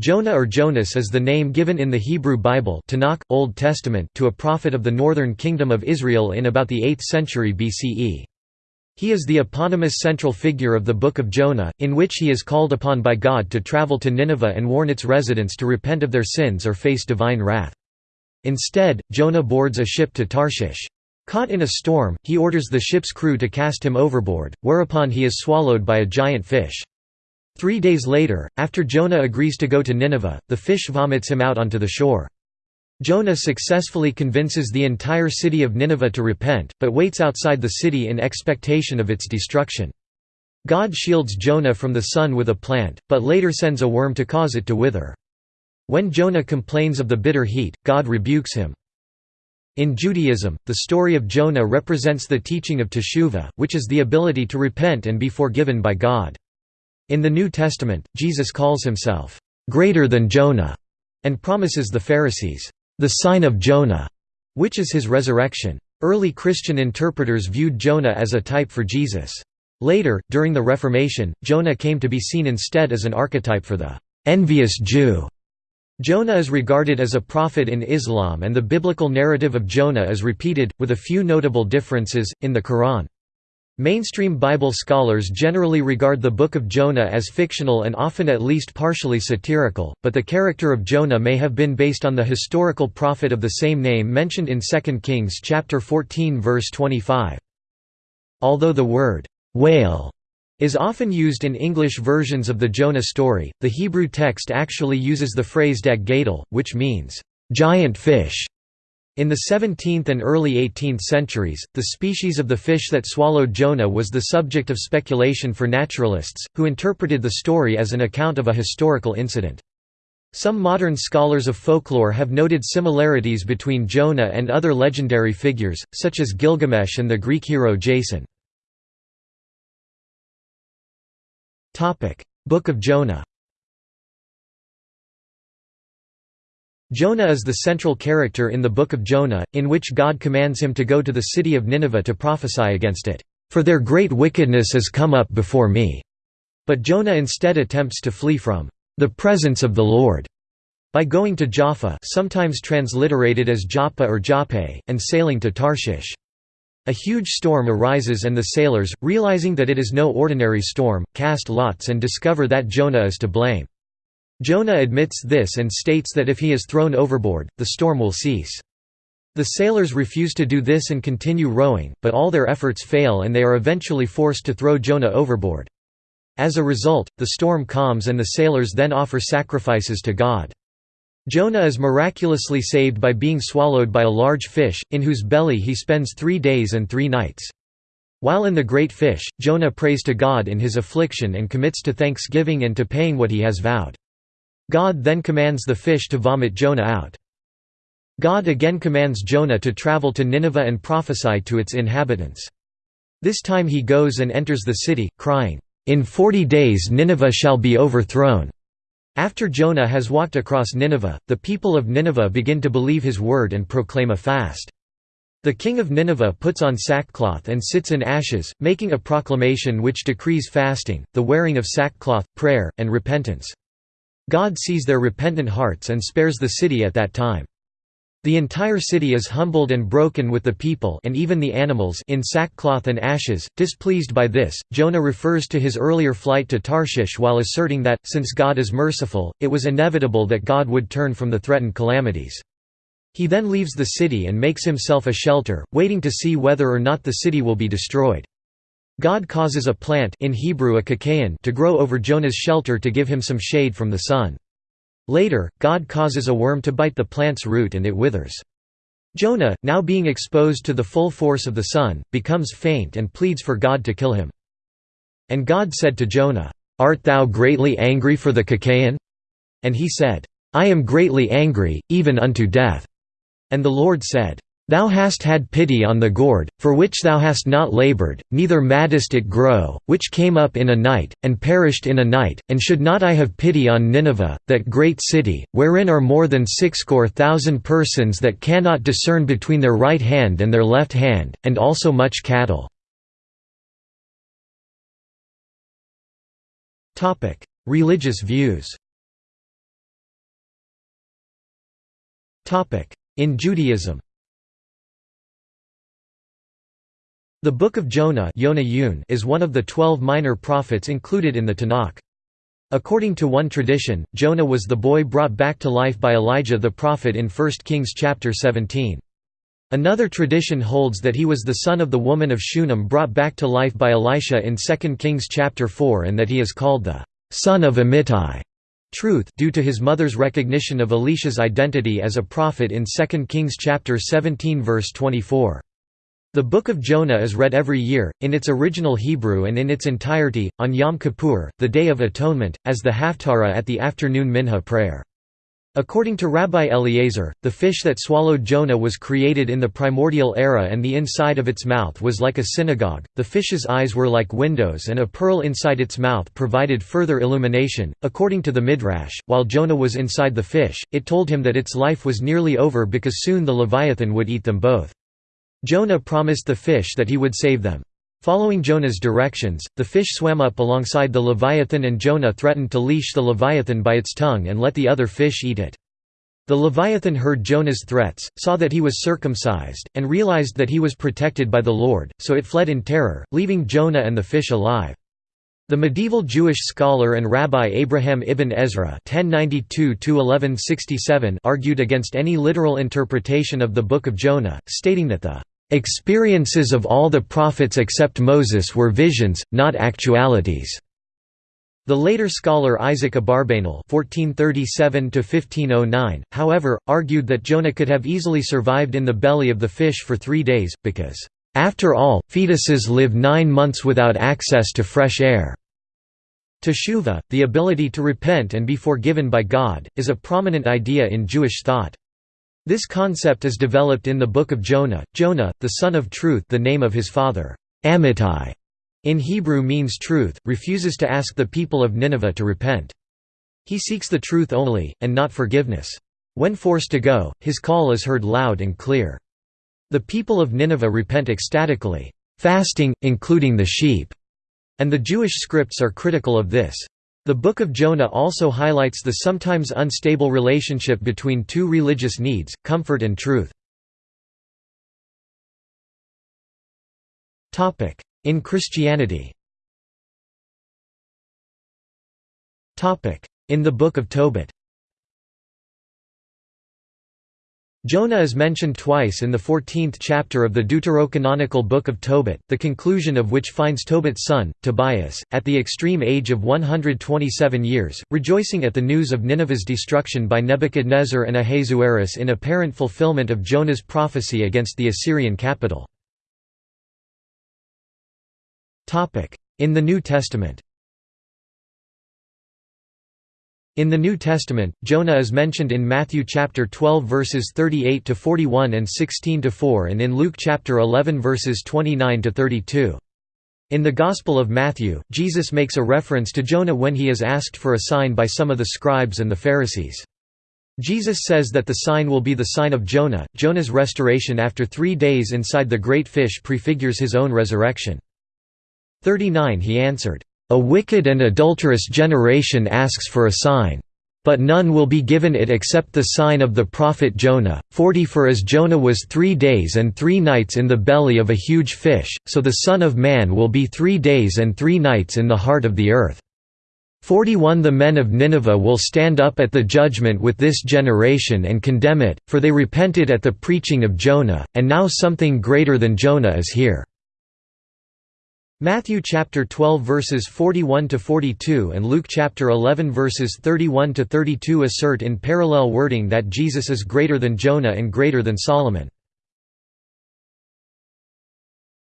Jonah or Jonas is the name given in the Hebrew Bible Tanakh, Old Testament to a prophet of the northern kingdom of Israel in about the 8th century BCE. He is the eponymous central figure of the Book of Jonah, in which he is called upon by God to travel to Nineveh and warn its residents to repent of their sins or face divine wrath. Instead, Jonah boards a ship to Tarshish. Caught in a storm, he orders the ship's crew to cast him overboard, whereupon he is swallowed by a giant fish. Three days later, after Jonah agrees to go to Nineveh, the fish vomits him out onto the shore. Jonah successfully convinces the entire city of Nineveh to repent, but waits outside the city in expectation of its destruction. God shields Jonah from the sun with a plant, but later sends a worm to cause it to wither. When Jonah complains of the bitter heat, God rebukes him. In Judaism, the story of Jonah represents the teaching of teshuvah, which is the ability to repent and be forgiven by God. In the New Testament, Jesus calls himself, "...greater than Jonah", and promises the Pharisees, "...the sign of Jonah", which is his resurrection. Early Christian interpreters viewed Jonah as a type for Jesus. Later, during the Reformation, Jonah came to be seen instead as an archetype for the envious Jew. Jonah is regarded as a prophet in Islam and the biblical narrative of Jonah is repeated, with a few notable differences, in the Quran. Mainstream Bible scholars generally regard the Book of Jonah as fictional and often at least partially satirical, but the character of Jonah may have been based on the historical prophet of the same name mentioned in 2 Kings chapter 14 verse 25. Although the word whale is often used in English versions of the Jonah story, the Hebrew text actually uses the phrase dag gadol, which means giant fish. In the 17th and early 18th centuries, the species of the fish that swallowed Jonah was the subject of speculation for naturalists, who interpreted the story as an account of a historical incident. Some modern scholars of folklore have noted similarities between Jonah and other legendary figures, such as Gilgamesh and the Greek hero Jason. Book of Jonah Jonah is the central character in the Book of Jonah, in which God commands him to go to the city of Nineveh to prophesy against it, "...for their great wickedness has come up before me." But Jonah instead attempts to flee from "...the presence of the Lord." by going to Jaffa sometimes transliterated as Joppa or Joppe, and sailing to Tarshish. A huge storm arises and the sailors, realizing that it is no ordinary storm, cast lots and discover that Jonah is to blame. Jonah admits this and states that if he is thrown overboard, the storm will cease. The sailors refuse to do this and continue rowing, but all their efforts fail and they are eventually forced to throw Jonah overboard. As a result, the storm calms and the sailors then offer sacrifices to God. Jonah is miraculously saved by being swallowed by a large fish, in whose belly he spends three days and three nights. While in the great fish, Jonah prays to God in his affliction and commits to thanksgiving and to paying what he has vowed. God then commands the fish to vomit Jonah out. God again commands Jonah to travel to Nineveh and prophesy to its inhabitants. This time he goes and enters the city, crying, "'In forty days Nineveh shall be overthrown." After Jonah has walked across Nineveh, the people of Nineveh begin to believe his word and proclaim a fast. The king of Nineveh puts on sackcloth and sits in ashes, making a proclamation which decrees fasting, the wearing of sackcloth, prayer, and repentance. God sees their repentant hearts and spares the city at that time. The entire city is humbled and broken with the people and even the animals in sackcloth and ashes. Displeased by this, Jonah refers to his earlier flight to Tarshish while asserting that, since God is merciful, it was inevitable that God would turn from the threatened calamities. He then leaves the city and makes himself a shelter, waiting to see whether or not the city will be destroyed. God causes a plant in Hebrew a kikayon to grow over Jonah's shelter to give him some shade from the sun. Later, God causes a worm to bite the plant's root and it withers. Jonah, now being exposed to the full force of the sun, becomes faint and pleads for God to kill him. And God said to Jonah, "'Art thou greatly angry for the kikayon?' And he said, "'I am greatly angry, even unto death.' And the Lord said, Thou hast had pity on the gourd, for which thou hast not laboured, neither maddest it grow, which came up in a night, and perished in a night, and should not I have pity on Nineveh, that great city, wherein are more than sixscore thousand persons that cannot discern between their right hand and their left hand, and also much cattle." Religious views In Judaism The Book of Jonah is one of the twelve minor prophets included in the Tanakh. According to one tradition, Jonah was the boy brought back to life by Elijah the prophet in 1 Kings chapter 17. Another tradition holds that he was the son of the woman of Shunem brought back to life by Elisha in 2 Kings chapter 4 and that he is called the son of Amittai truth due to his mother's recognition of Elisha's identity as a prophet in 2 Kings chapter 17 verse 24. The Book of Jonah is read every year, in its original Hebrew and in its entirety, on Yom Kippur, the Day of Atonement, as the Haftarah at the afternoon Minha prayer. According to Rabbi Eliezer, the fish that swallowed Jonah was created in the primordial era and the inside of its mouth was like a synagogue, the fish's eyes were like windows and a pearl inside its mouth provided further illumination. According to the Midrash, while Jonah was inside the fish, it told him that its life was nearly over because soon the Leviathan would eat them both. Jonah promised the fish that he would save them. Following Jonah's directions, the fish swam up alongside the Leviathan and Jonah threatened to leash the Leviathan by its tongue and let the other fish eat it. The Leviathan heard Jonah's threats, saw that he was circumcised, and realized that he was protected by the Lord, so it fled in terror, leaving Jonah and the fish alive. The medieval Jewish scholar and rabbi Abraham ibn Ezra argued against any literal interpretation of the Book of Jonah, stating that the Experiences of all the prophets except Moses were visions, not actualities. The later scholar Isaac Abarbanel (1437–1509), however, argued that Jonah could have easily survived in the belly of the fish for three days, because, "...after all, fetuses live nine months without access to fresh air." Teshuvah, the ability to repent and be forgiven by God, is a prominent idea in Jewish thought. This concept is developed in the Book of Jonah. Jonah, the son of truth the name of his father, Amittai, in Hebrew means truth, refuses to ask the people of Nineveh to repent. He seeks the truth only, and not forgiveness. When forced to go, his call is heard loud and clear. The people of Nineveh repent ecstatically, fasting, including the sheep, and the Jewish scripts are critical of this. The Book of Jonah also highlights the sometimes unstable relationship between two religious needs, comfort and truth. In Christianity In the Book of Tobit Jonah is mentioned twice in the 14th chapter of the deuterocanonical Book of Tobit, the conclusion of which finds Tobit's son, Tobias, at the extreme age of 127 years, rejoicing at the news of Nineveh's destruction by Nebuchadnezzar and Ahasuerus in apparent fulfillment of Jonah's prophecy against the Assyrian capital. In the New Testament in the New Testament, Jonah is mentioned in Matthew chapter 12 verses 38 to 41 and 16 to 4 and in Luke chapter 11 verses 29 to 32. In the Gospel of Matthew, Jesus makes a reference to Jonah when he is asked for a sign by some of the scribes and the Pharisees. Jesus says that the sign will be the sign of Jonah. Jonah's restoration after 3 days inside the great fish prefigures his own resurrection. 39 He answered, a wicked and adulterous generation asks for a sign. But none will be given it except the sign of the prophet Jonah. 40 For as Jonah was three days and three nights in the belly of a huge fish, so the Son of Man will be three days and three nights in the heart of the earth. 41 The men of Nineveh will stand up at the judgment with this generation and condemn it, for they repented at the preaching of Jonah, and now something greater than Jonah is here. Matthew chapter 12 verses 41 to 42 and Luke chapter 11 verses 31 to 32 assert in parallel wording that Jesus is greater than Jonah and greater than Solomon.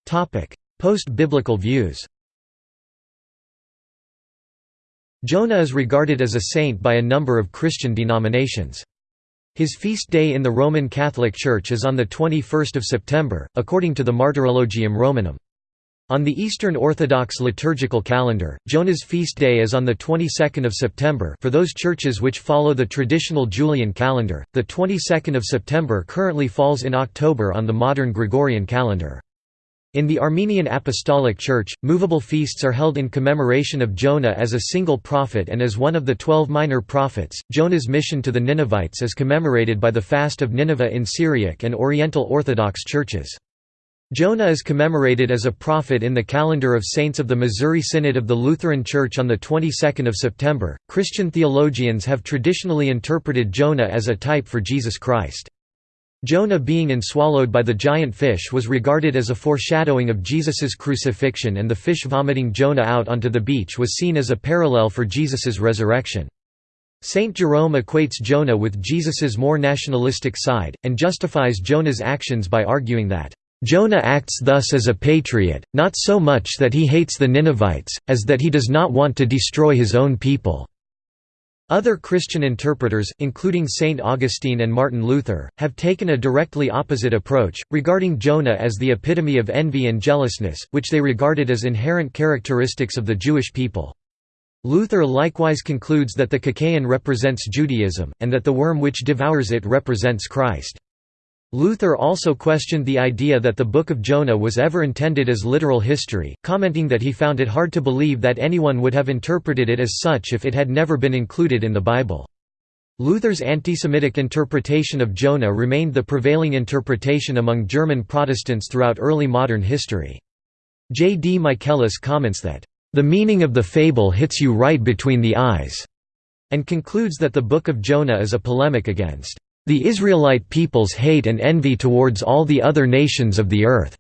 Topic: Post-biblical views. Jonah is regarded as a saint by a number of Christian denominations. His feast day in the Roman Catholic Church is on the 21st of September, according to the Martyrologium Romanum. On the Eastern Orthodox liturgical calendar, Jonah's feast day is on the 22nd of September for those churches which follow the traditional Julian calendar. The 22nd of September currently falls in October on the modern Gregorian calendar. In the Armenian Apostolic Church, movable feasts are held in commemoration of Jonah as a single prophet and as one of the twelve minor prophets. Jonah's mission to the Ninevites is commemorated by the Fast of Nineveh in Syriac and Oriental Orthodox churches. Jonah is commemorated as a prophet in the calendar of saints of the Missouri Synod of the Lutheran Church on the 22nd of September. Christian theologians have traditionally interpreted Jonah as a type for Jesus Christ. Jonah being enswallowed by the giant fish was regarded as a foreshadowing of Jesus's crucifixion and the fish vomiting Jonah out onto the beach was seen as a parallel for Jesus's resurrection. Saint Jerome equates Jonah with Jesus's more nationalistic side, and justifies Jonah's actions by arguing that, "...Jonah acts thus as a patriot, not so much that he hates the Ninevites, as that he does not want to destroy his own people." Other Christian interpreters, including Saint Augustine and Martin Luther, have taken a directly opposite approach, regarding Jonah as the epitome of envy and jealousness, which they regarded as inherent characteristics of the Jewish people. Luther likewise concludes that the Kikayon represents Judaism, and that the worm which devours it represents Christ. Luther also questioned the idea that the Book of Jonah was ever intended as literal history, commenting that he found it hard to believe that anyone would have interpreted it as such if it had never been included in the Bible. Luther's antisemitic interpretation of Jonah remained the prevailing interpretation among German Protestants throughout early modern history. J. D. Michaelis comments that, "...the meaning of the fable hits you right between the eyes," and concludes that the Book of Jonah is a polemic against the Israelite people's hate and envy towards all the other nations of the earth."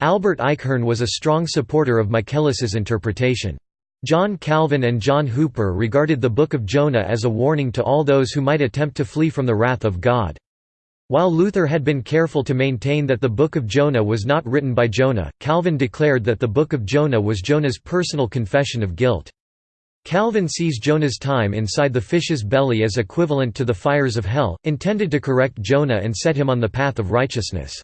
Albert Eichhorn was a strong supporter of Michaelis's interpretation. John Calvin and John Hooper regarded the Book of Jonah as a warning to all those who might attempt to flee from the wrath of God. While Luther had been careful to maintain that the Book of Jonah was not written by Jonah, Calvin declared that the Book of Jonah was Jonah's personal confession of guilt. Calvin sees Jonah's time inside the fish's belly as equivalent to the fires of hell, intended to correct Jonah and set him on the path of righteousness.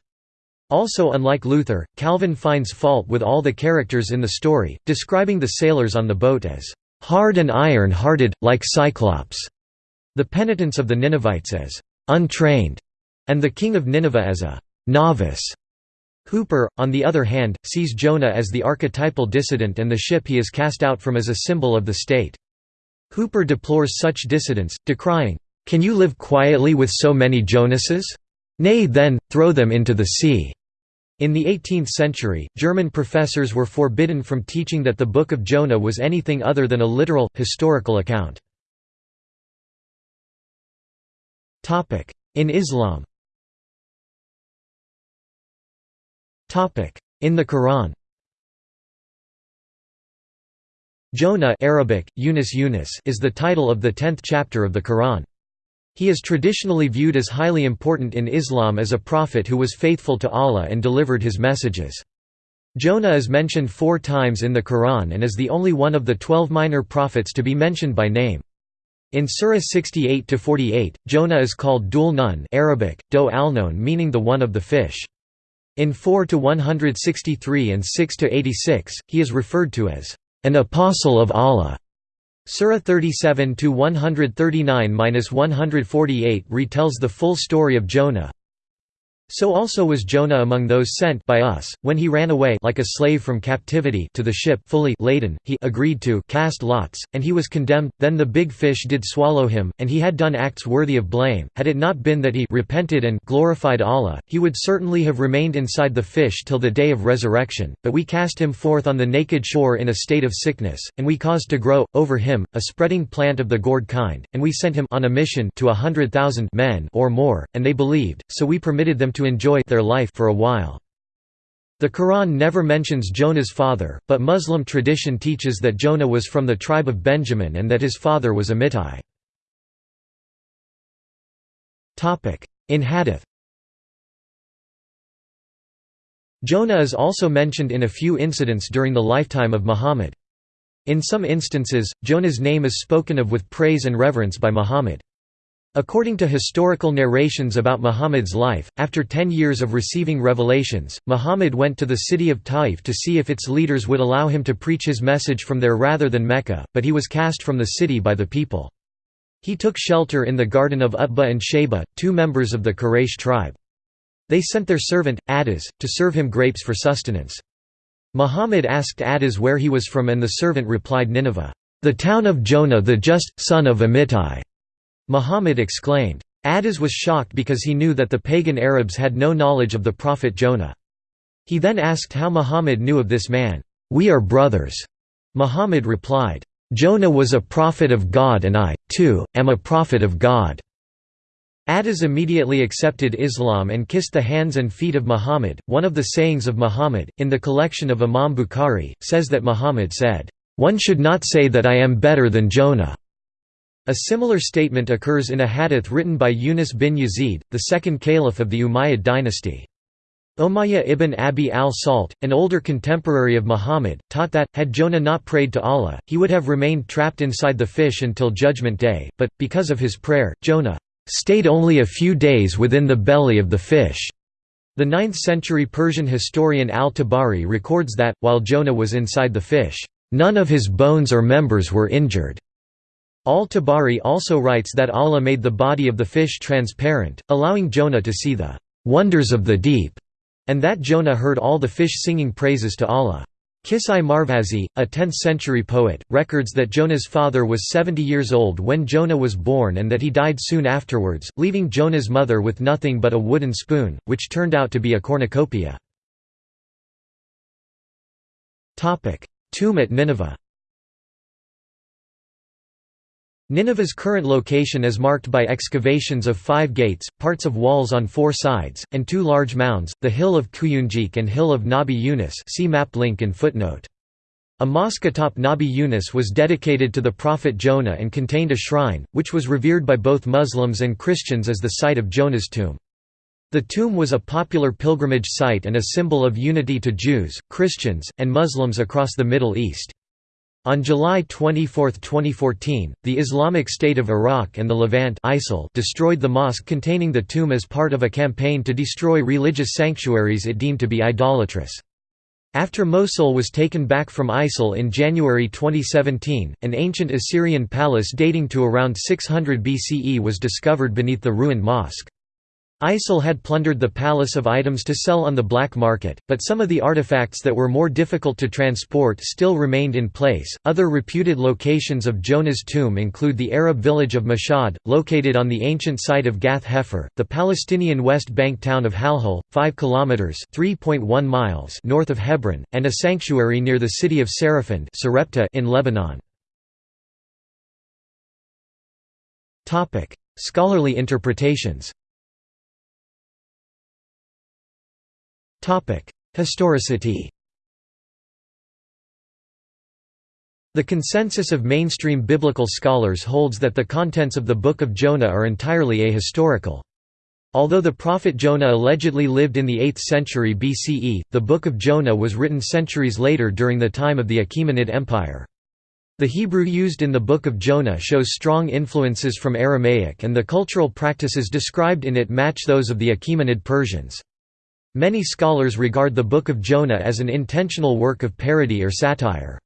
Also unlike Luther, Calvin finds fault with all the characters in the story, describing the sailors on the boat as, "...hard and iron-hearted, like Cyclops", the penitents of the Ninevites as, "...untrained", and the king of Nineveh as a "...novice". Hooper, on the other hand, sees Jonah as the archetypal dissident and the ship he is cast out from as a symbol of the state. Hooper deplores such dissidents, decrying, "'Can you live quietly with so many Jonases? Nay then, throw them into the sea.'" In the 18th century, German professors were forbidden from teaching that the Book of Jonah was anything other than a literal, historical account. In Islam In the Quran Jonah Arabic, Yunus Yunus is the title of the tenth chapter of the Quran. He is traditionally viewed as highly important in Islam as a prophet who was faithful to Allah and delivered his messages. Jonah is mentioned four times in the Quran and is the only one of the twelve minor prophets to be mentioned by name. In Surah 68–48, Jonah is called Dul Nun Arabic, Do al meaning the one of the fish. In 4 to 163 and 6 to 86, he is referred to as an apostle of Allah. Surah 37 to 139-148 retells the full story of Jonah. So also was Jonah among those sent by us, when he ran away like a slave from captivity to the ship fully laden, he agreed to cast lots, and he was condemned, then the big fish did swallow him, and he had done acts worthy of blame, had it not been that he repented and glorified Allah, he would certainly have remained inside the fish till the day of resurrection, but we cast him forth on the naked shore in a state of sickness, and we caused to grow, over him, a spreading plant of the gourd kind, and we sent him on a mission to a hundred thousand men or more, and they believed, so we permitted them to enjoy their life for a while. The Quran never mentions Jonah's father, but Muslim tradition teaches that Jonah was from the tribe of Benjamin and that his father was a Amittai. In Hadith Jonah is also mentioned in a few incidents during the lifetime of Muhammad. In some instances, Jonah's name is spoken of with praise and reverence by Muhammad. According to historical narrations about Muhammad's life, after ten years of receiving revelations, Muhammad went to the city of Taif to see if its leaders would allow him to preach his message from there rather than Mecca, but he was cast from the city by the people. He took shelter in the garden of Utbah and Shayba, two members of the Quraysh tribe. They sent their servant, Addas, to serve him grapes for sustenance. Muhammad asked Addas where he was from and the servant replied Nineveh, "'The town of Jonah the just, son of Amittai." Muhammad exclaimed. Addas was shocked because he knew that the pagan Arabs had no knowledge of the prophet Jonah. He then asked how Muhammad knew of this man. "'We are brothers,' Muhammad replied. "'Jonah was a prophet of God and I, too, am a prophet of God.' Addas immediately accepted Islam and kissed the hands and feet of Muhammad. One of the sayings of Muhammad, in the collection of Imam Bukhari, says that Muhammad said, One should not say that I am better than Jonah. A similar statement occurs in a hadith written by Yunus bin Yazid, the second caliph of the Umayyad dynasty. Umayyah ibn Abi al-Salt, an older contemporary of Muhammad, taught that, had Jonah not prayed to Allah, he would have remained trapped inside the fish until Judgment Day, but, because of his prayer, Jonah stayed only a few days within the belly of the fish. The 9th-century Persian historian al-Tabari records that, while Jonah was inside the fish, none of his bones or members were injured. Al-Tabari also writes that Allah made the body of the fish transparent, allowing Jonah to see the wonders of the deep, and that Jonah heard all the fish singing praises to Allah. Kisai Marvazi, a 10th-century poet, records that Jonah's father was 70 years old when Jonah was born and that he died soon afterwards, leaving Jonah's mother with nothing but a wooden spoon, which turned out to be a cornucopia. Tomb at Nineveh Nineveh's current location is marked by excavations of five gates, parts of walls on four sides, and two large mounds, the Hill of Kuyunjik and Hill of Nabi Yunus see map link and footnote. A mosque atop Nabi Yunus was dedicated to the prophet Jonah and contained a shrine, which was revered by both Muslims and Christians as the site of Jonah's tomb. The tomb was a popular pilgrimage site and a symbol of unity to Jews, Christians, and Muslims across the Middle East. On July 24, 2014, the Islamic State of Iraq and the Levant ISIL destroyed the mosque containing the tomb as part of a campaign to destroy religious sanctuaries it deemed to be idolatrous. After Mosul was taken back from ISIL in January 2017, an ancient Assyrian palace dating to around 600 BCE was discovered beneath the ruined mosque. ISIL had plundered the palace of items to sell on the black market, but some of the artifacts that were more difficult to transport still remained in place. Other reputed locations of Jonah's tomb include the Arab village of Mashhad, located on the ancient site of Gath Hefer, the Palestinian West Bank town of Halhul, 5 kilometers (3.1 miles) north of Hebron, and a sanctuary near the city of Sarafand in Lebanon. Topic: Scholarly interpretations. Historicity The consensus of mainstream biblical scholars holds that the contents of the Book of Jonah are entirely ahistorical. Although the prophet Jonah allegedly lived in the 8th century BCE, the Book of Jonah was written centuries later during the time of the Achaemenid Empire. The Hebrew used in the Book of Jonah shows strong influences from Aramaic and the cultural practices described in it match those of the Achaemenid Persians. Many scholars regard the Book of Jonah as an intentional work of parody or satire.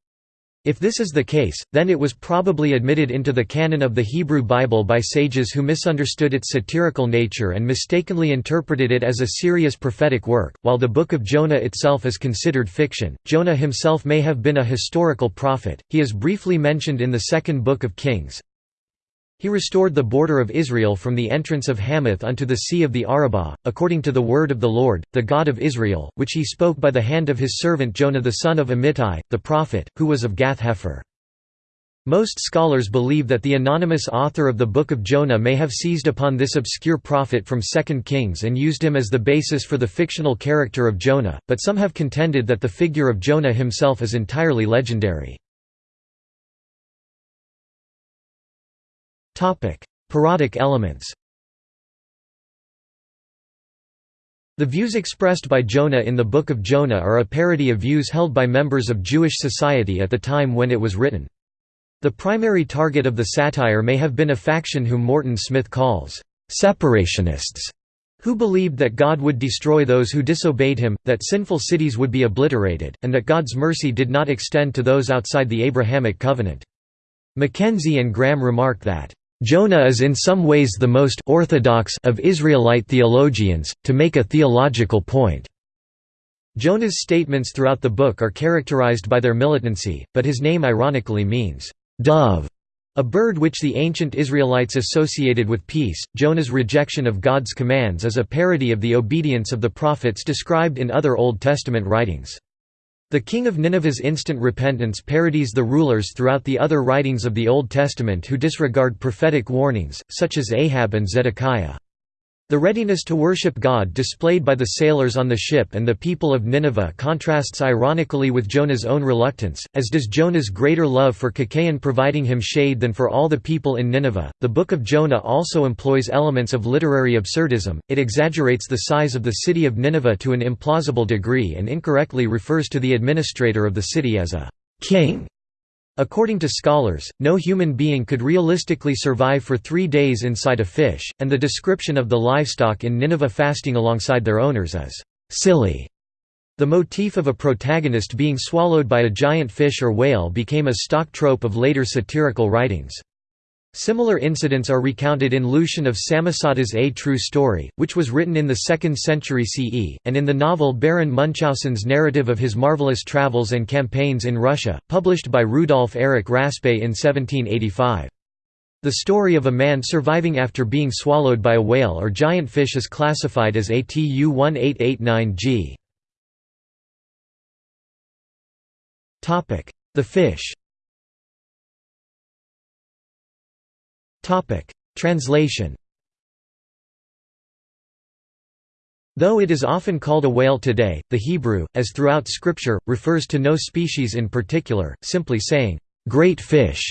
If this is the case, then it was probably admitted into the canon of the Hebrew Bible by sages who misunderstood its satirical nature and mistakenly interpreted it as a serious prophetic work. While the Book of Jonah itself is considered fiction, Jonah himself may have been a historical prophet. He is briefly mentioned in the second Book of Kings, he restored the border of Israel from the entrance of Hamath unto the sea of the Arabah, according to the word of the Lord, the God of Israel, which he spoke by the hand of his servant Jonah the son of Amittai, the prophet, who was of Gath-Hepher. Most scholars believe that the anonymous author of the Book of Jonah may have seized upon this obscure prophet from 2 Kings and used him as the basis for the fictional character of Jonah, but some have contended that the figure of Jonah himself is entirely legendary. Parodic elements The views expressed by Jonah in the Book of Jonah are a parody of views held by members of Jewish society at the time when it was written. The primary target of the satire may have been a faction whom Morton Smith calls, "...separationists", who believed that God would destroy those who disobeyed him, that sinful cities would be obliterated, and that God's mercy did not extend to those outside the Abrahamic covenant. Mackenzie and Graham remark that, Jonah is in some ways the most orthodox of Israelite theologians, to make a theological point. Jonah's statements throughout the book are characterized by their militancy, but his name ironically means, dove, a bird which the ancient Israelites associated with peace. Jonah's rejection of God's commands is a parody of the obedience of the prophets described in other Old Testament writings. The king of Nineveh's instant repentance parodies the rulers throughout the other writings of the Old Testament who disregard prophetic warnings, such as Ahab and Zedekiah. The readiness to worship God displayed by the sailors on the ship and the people of Nineveh contrasts ironically with Jonah's own reluctance, as does Jonah's greater love for Kikayon providing him shade than for all the people in Nineveh. The Book of Jonah also employs elements of literary absurdism, it exaggerates the size of the city of Nineveh to an implausible degree and incorrectly refers to the administrator of the city as a king. According to scholars, no human being could realistically survive for three days inside a fish, and the description of the livestock in Nineveh fasting alongside their owners is silly. The motif of a protagonist being swallowed by a giant fish or whale became a stock trope of later satirical writings. Similar incidents are recounted in Lucian of Samosata's A True Story, which was written in the 2nd century CE, and in the novel Baron Munchausen's narrative of his marvelous travels and campaigns in Russia, published by Rudolf Erich Raspe in 1785. The story of a man surviving after being swallowed by a whale or giant fish is classified as ATU 1889G. The fish Translation Though it is often called a whale today, the Hebrew, as throughout Scripture, refers to no species in particular, simply saying, "'great fish'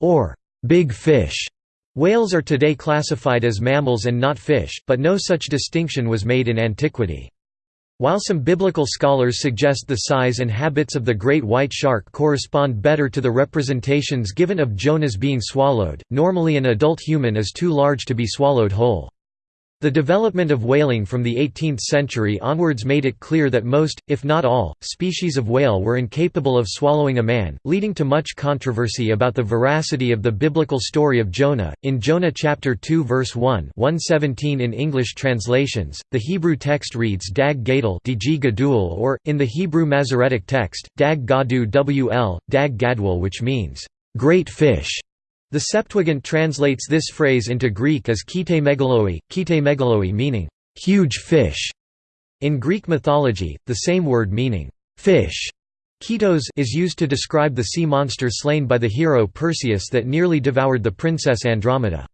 or "'big fish'". Whales are today classified as mammals and not fish, but no such distinction was made in antiquity. While some biblical scholars suggest the size and habits of the great white shark correspond better to the representations given of Jonah's being swallowed, normally an adult human is too large to be swallowed whole. The development of whaling from the 18th century onwards made it clear that most, if not all, species of whale were incapable of swallowing a man, leading to much controversy about the veracity of the biblical story of Jonah. In Jonah chapter 2 verse 1, 117 in English translations, the Hebrew text reads Dag Gadol Gadul or, in the Hebrew Masoretic text, Dag Gadu wl, Dag Gadwal which means, great fish. The Septuagint translates this phrase into Greek as kite megaloi, kite megaloi meaning, huge fish. In Greek mythology, the same word meaning, fish, Kitos is used to describe the sea monster slain by the hero Perseus that nearly devoured the princess Andromeda.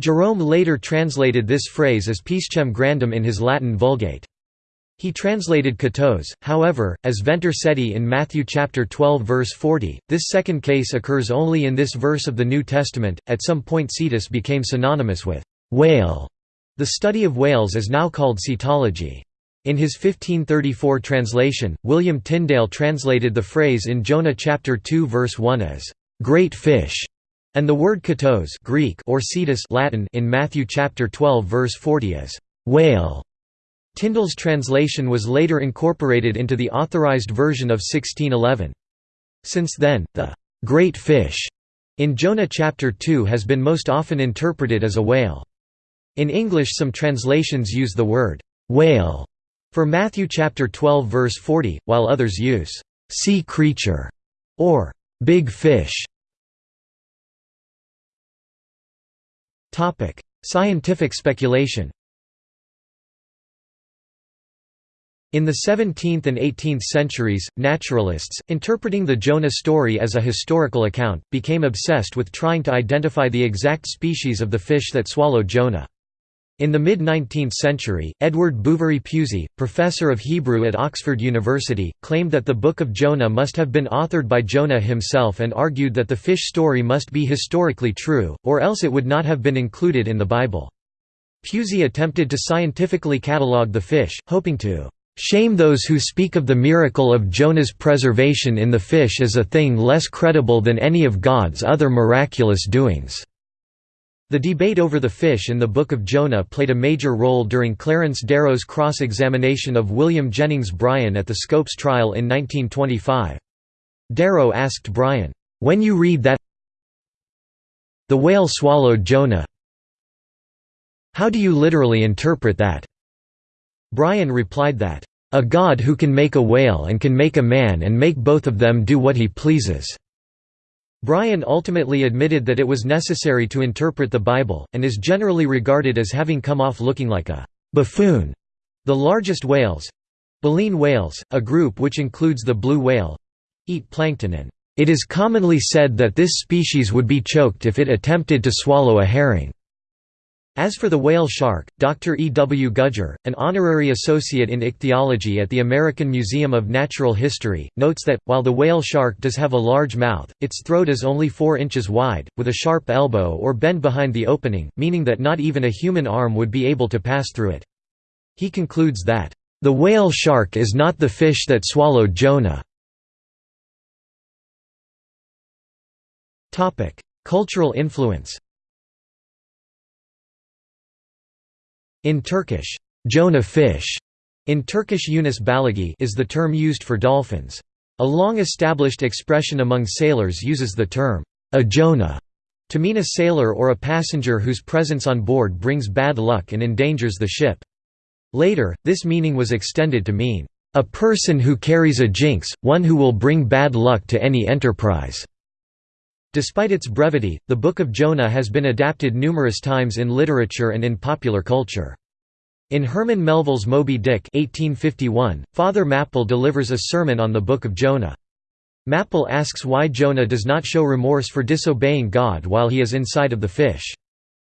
Jerome later translated this phrase as piscem grandum in his Latin Vulgate. He translated katos, however, as Venter Seti in Matthew chapter 12 verse 40. This second case occurs only in this verse of the New Testament. At some point cetus became synonymous with whale. The study of whales is now called cetology. In his 1534 translation, William Tyndale translated the phrase in Jonah chapter 2 verse 1 as great fish, and the word katos Greek or cetus Latin in Matthew chapter 12 verse 40 as whale. Tyndale's translation was later incorporated into the authorized version of 1611. Since then, the «great fish» in Jonah chapter 2 has been most often interpreted as a whale. In English some translations use the word «whale» for Matthew chapter 12 verse 40, while others use «sea creature» or «big fish». Scientific speculation In the 17th and 18th centuries, naturalists, interpreting the Jonah story as a historical account, became obsessed with trying to identify the exact species of the fish that swallowed Jonah. In the mid-19th century, Edward Bouverie Pusey, professor of Hebrew at Oxford University, claimed that the Book of Jonah must have been authored by Jonah himself and argued that the fish story must be historically true, or else it would not have been included in the Bible. Pusey attempted to scientifically catalogue the fish, hoping to Shame those who speak of the miracle of Jonah's preservation in the fish as a thing less credible than any of God's other miraculous doings." The debate over the fish in the Book of Jonah played a major role during Clarence Darrow's cross-examination of William Jennings Bryan at the Scopes trial in 1925. Darrow asked Bryan, "'When you read that The whale swallowed Jonah. How do you literally interpret that? Bryan replied that, A God who can make a whale and can make a man and make both of them do what he pleases. Bryan ultimately admitted that it was necessary to interpret the Bible, and is generally regarded as having come off looking like a buffoon. The largest whales—baleen whales, a group which includes the blue whale—eat plankton and it is commonly said that this species would be choked if it attempted to swallow a herring. As for the whale shark, Dr. E. W. Gudger, an honorary associate in ichthyology at the American Museum of Natural History, notes that, while the whale shark does have a large mouth, its throat is only 4 inches wide, with a sharp elbow or bend behind the opening, meaning that not even a human arm would be able to pass through it. He concludes that, "...the whale shark is not the fish that swallowed Jonah." Cultural influence In Turkish, Jonah fish in Turkish Yunus baligi is the term used for dolphins. A long-established expression among sailors uses the term, a Jonah, to mean a sailor or a passenger whose presence on board brings bad luck and endangers the ship. Later, this meaning was extended to mean, a person who carries a jinx, one who will bring bad luck to any enterprise. Despite its brevity, the Book of Jonah has been adapted numerous times in literature and in popular culture. In Herman Melville's Moby Dick 1851, Father Mapple delivers a sermon on the Book of Jonah. Mapple asks why Jonah does not show remorse for disobeying God while he is inside of the fish.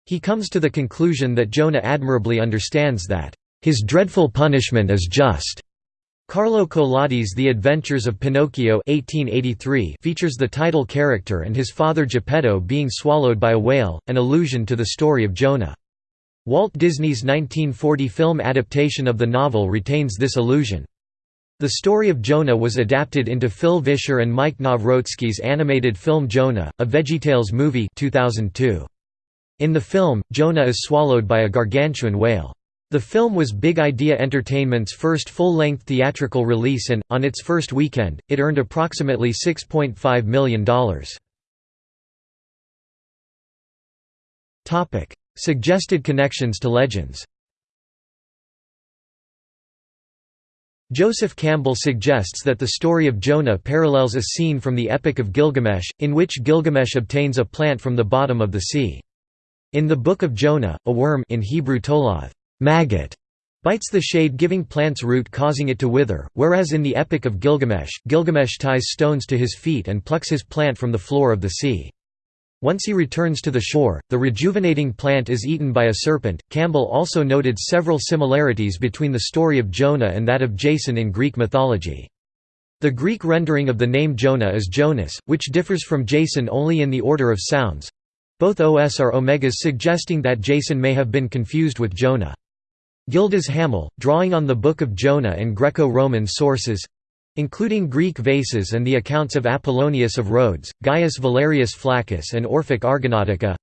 He comes to the conclusion that Jonah admirably understands that, "...his dreadful punishment is just." Carlo Collodi's The Adventures of Pinocchio 1883 features the title character and his father Geppetto being swallowed by a whale, an allusion to the story of Jonah. Walt Disney's 1940 film adaptation of the novel retains this allusion. The story of Jonah was adapted into Phil Vischer and Mike Nawrocki's animated film Jonah, a VeggieTales movie 2002. In the film, Jonah is swallowed by a gargantuan whale. The film was Big Idea Entertainment's first full-length theatrical release and, on its first weekend, it earned approximately $6.5 million. Suggested connections to legends Joseph Campbell suggests that the story of Jonah parallels a scene from the Epic of Gilgamesh, in which Gilgamesh obtains a plant from the bottom of the sea. In the Book of Jonah, a worm in Hebrew toloth maggot bites the shade giving plant's root causing it to wither, whereas in the Epic of Gilgamesh, Gilgamesh ties stones to his feet and plucks his plant from the floor of the sea. Once he returns to the shore, the rejuvenating plant is eaten by a serpent. Campbell also noted several similarities between the story of Jonah and that of Jason in Greek mythology. The Greek rendering of the name Jonah is Jonas, which differs from Jason only in the order of sounds. Both OS are omegas suggesting that Jason may have been confused with Jonah. Gildas Hamel, drawing on the Book of Jonah and Greco-Roman sources—including Greek vases and the accounts of Apollonius of Rhodes, Gaius Valerius Flaccus and Orphic Argonautica,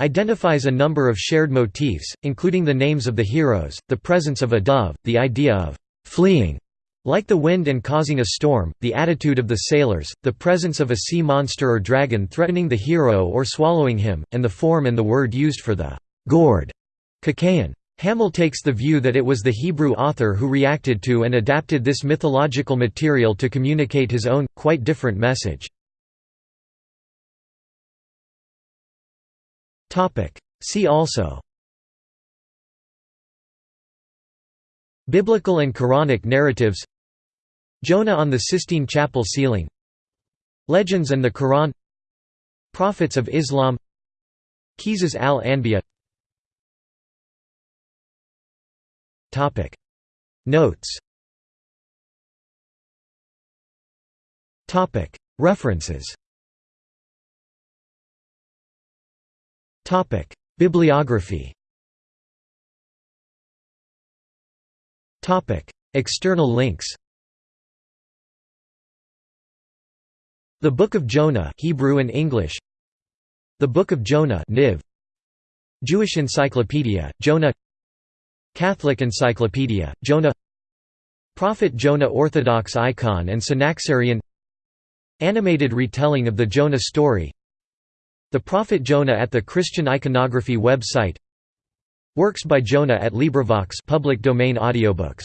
identifies a number of shared motifs, including the names of the heroes, the presence of a dove, the idea of «fleeing» like the wind and causing a storm, the attitude of the sailors, the presence of a sea monster or dragon threatening the hero or swallowing him, and the form and the word used for the «gourd» Kakayan. Hamel takes the view that it was the Hebrew author who reacted to and adapted this mythological material to communicate his own, quite different message. See also. Biblical and Quranic narratives. Jonah on the Sistine Chapel ceiling. Legends and the Quran. Prophets of Islam. Qisas al-Anbiya Topic. Notes. Topic. References. Topic. Bibliography. Topic. External links. The Book of Jonah Hebrew and English. The Book of Jonah Niv. Jewish Encyclopedia Jonah Catholic Encyclopedia, Jonah Prophet Jonah Orthodox icon and Synaxarion Animated retelling of the Jonah story The Prophet Jonah at the Christian Iconography website Works by Jonah at LibriVox public domain audiobooks